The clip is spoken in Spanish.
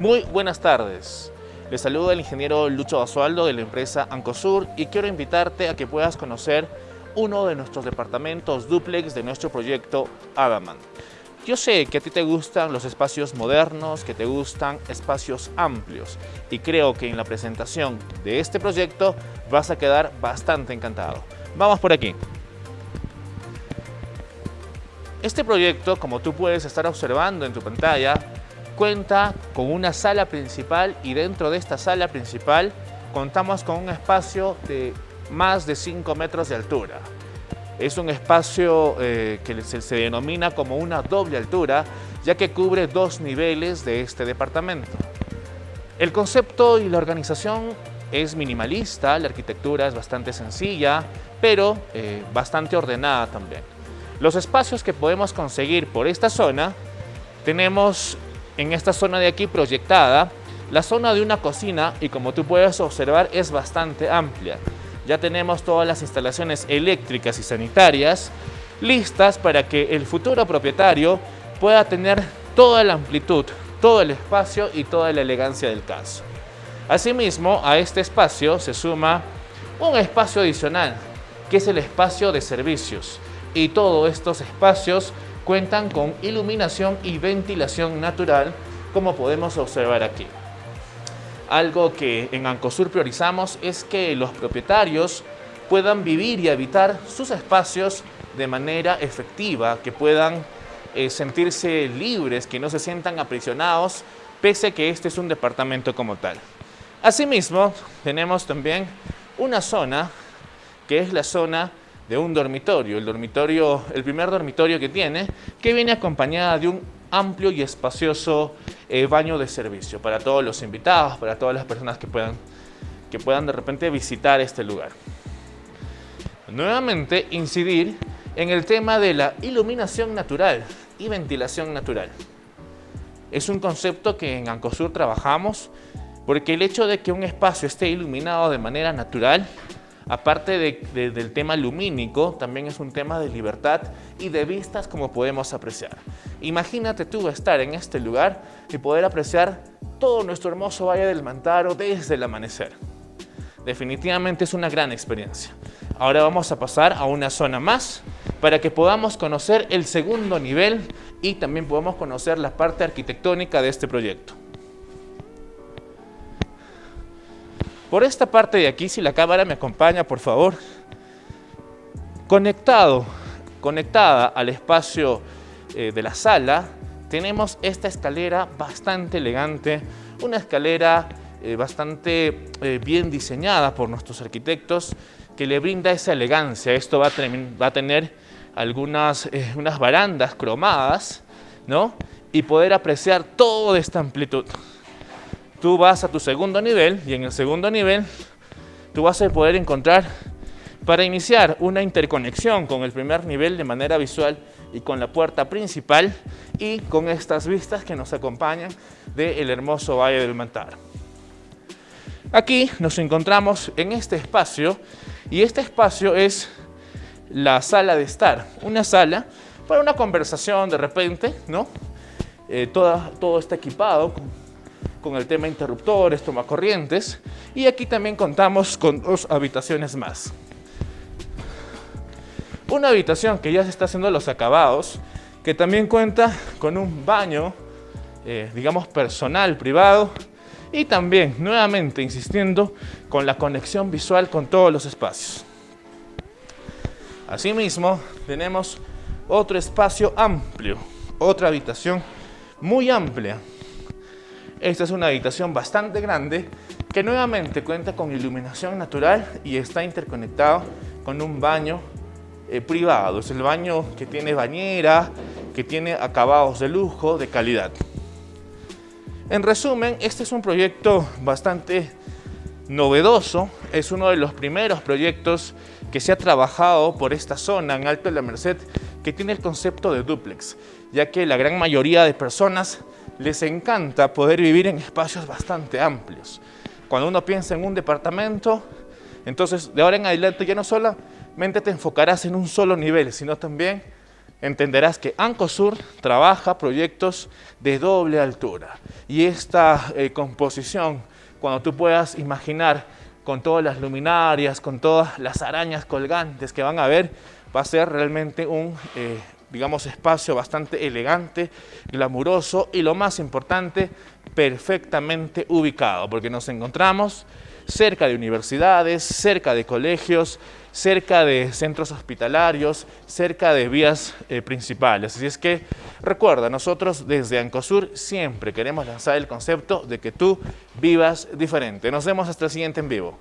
Muy buenas tardes. Les saluda el ingeniero Lucho Basualdo de la empresa Ancosur y quiero invitarte a que puedas conocer uno de nuestros departamentos duplex de nuestro proyecto Adaman. Yo sé que a ti te gustan los espacios modernos, que te gustan espacios amplios y creo que en la presentación de este proyecto vas a quedar bastante encantado. Vamos por aquí. Este proyecto, como tú puedes estar observando en tu pantalla, cuenta con una sala principal y dentro de esta sala principal contamos con un espacio de más de 5 metros de altura. Es un espacio eh, que se, denomina como una doble altura, ya que cubre dos niveles de este departamento. El concepto y la organización es minimalista, la arquitectura es bastante sencilla, pero eh, bastante ordenada también. Los espacios que podemos conseguir por esta zona, tenemos en esta zona de aquí proyectada la zona de una cocina y como tú puedes observar es bastante amplia. Ya tenemos todas las instalaciones eléctricas y sanitarias listas para que el futuro propietario pueda tener toda la amplitud, todo el espacio y toda la elegancia del caso. Asimismo, a este espacio se suma un espacio adicional, que es el espacio de servicios. Y todos estos espacios cuentan con iluminación y ventilación natural, como podemos observar aquí. Algo que en Ancosur priorizamos es que los propietarios puedan vivir y habitar sus espacios de manera efectiva, que puedan eh, sentirse libres, que no se sientan aprisionados, pese a que este es un departamento como tal. Asimismo, tenemos también una zona que es la zona de un dormitorio, el dormitorio, el primer dormitorio que tiene, que viene acompañada de un amplio y espacioso eh, baño de servicio para todos los invitados, para todas las personas que puedan, que puedan de repente visitar este lugar. Nuevamente, incidir en el tema de la iluminación natural y ventilación natural. Es un concepto que en Ancosur trabajamos porque el hecho de que un espacio esté iluminado de manera natural aparte del tema lumínico, también es un tema de libertad y de vistas como podemos apreciar. Imagínate tú estar en este lugar y poder apreciar todo nuestro hermoso Valle del Mantaro desde el amanecer. Definitivamente es una gran experiencia. Ahora vamos a pasar a una zona más para que podamos conocer el segundo nivel y también podamos conocer la parte arquitectónica de este proyecto. Por esta parte de aquí, si la cámara me acompaña, por favor. Conectado, conectada al espacio eh, de la sala, tenemos esta escalera bastante elegante, una escalera eh, bastante eh, bien diseñada por nuestros arquitectos que le brinda esa elegancia. Esto va a, tener algunas unas barandas cromadas, ¿no? Y poder apreciar toda esta amplitud tú vas a tu segundo nivel y en el segundo nivel tú vas a poder encontrar para iniciar una interconexión con el primer nivel de manera visual y con la puerta principal y con estas vistas que nos acompañan del hermoso Valle del Mantar. Aquí nos encontramos en este espacio y este espacio es la sala de estar, una sala para una conversación de repente, ¿no? Eh, todo está equipado el tema interruptores, tomacorrientes y aquí también contamos con dos habitaciones más. Una habitación que ya se está haciendo los acabados, que también cuenta con un baño, eh, digamos personal, privado, y también, nuevamente insistiendo, con la conexión visual con todos los espacios. Asimismo, tenemos otro espacio amplio, otra habitación muy amplia, esta es una habitación bastante grande que nuevamente cuenta con iluminación natural y está interconectado con un baño eh, privado. Es el baño que tiene bañera, que tiene acabados de lujo, de calidad. En resumen, este es un proyecto bastante novedoso. Es uno de los primeros proyectos que se ha trabajado por esta zona en Alto de la Merced que tiene el concepto de duplex, ya que la gran mayoría de personas les encanta poder vivir en espacios bastante amplios. Cuando uno piensa en un departamento, entonces de ahora en adelante ya no solamente te enfocarás en un solo nivel, sino también entenderás que Ancosur trabaja proyectos de doble altura. Y esta eh, composición, cuando tú puedas imaginar con todas las luminarias, con todas las arañas colgantes que van a ver, va a ser realmente un, eh, digamos, espacio bastante elegante, glamuroso y lo más importante, perfectamente ubicado, porque nos encontramos cerca de universidades, cerca de colegios, cerca de centros hospitalarios, cerca de vías eh, principales. Así es que recuerda, nosotros desde Ancosur siempre queremos lanzar el concepto de que tú vivas diferente. Nos vemos hasta el siguiente en vivo.